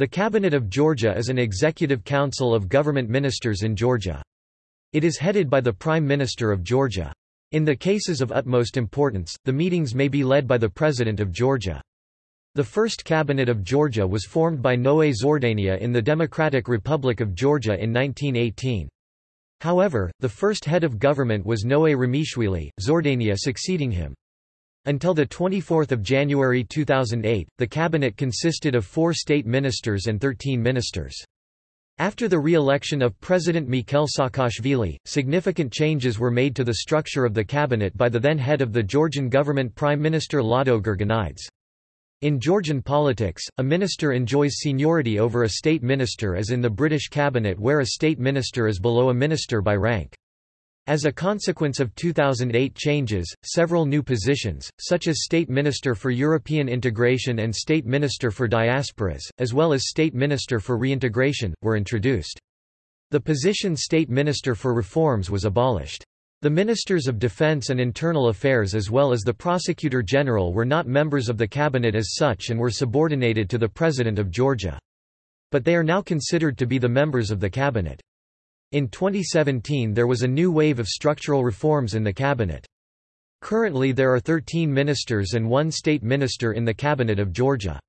The Cabinet of Georgia is an executive council of government ministers in Georgia. It is headed by the Prime Minister of Georgia. In the cases of utmost importance, the meetings may be led by the President of Georgia. The first cabinet of Georgia was formed by Noé Zhordania in the Democratic Republic of Georgia in 1918. However, the first head of government was Noé Ramishvili, Zhordania succeeding him. Until 24 January 2008, the cabinet consisted of four state ministers and 13 ministers. After the re-election of President Mikhail Saakashvili, significant changes were made to the structure of the cabinet by the then head of the Georgian government Prime Minister Lado Gurgenidze. In Georgian politics, a minister enjoys seniority over a state minister as in the British cabinet where a state minister is below a minister by rank. As a consequence of 2008 changes, several new positions, such as State Minister for European Integration and State Minister for Diasporas, as well as State Minister for Reintegration, were introduced. The position State Minister for Reforms was abolished. The Ministers of Defense and Internal Affairs as well as the Prosecutor General were not members of the cabinet as such and were subordinated to the President of Georgia. But they are now considered to be the members of the cabinet. In 2017 there was a new wave of structural reforms in the cabinet. Currently there are 13 ministers and one state minister in the cabinet of Georgia.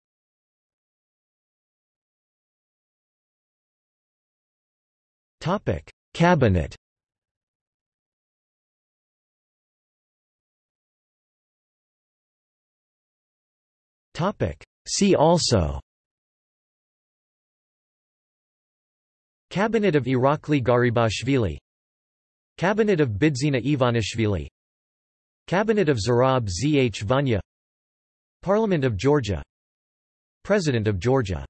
Topic: Cabinet Topic: See also Cabinet of Irakli Garibashvili. Cabinet of Bidzina Ivanishvili. Cabinet of Zurab Zhvania. Parliament of Georgia. President of Georgia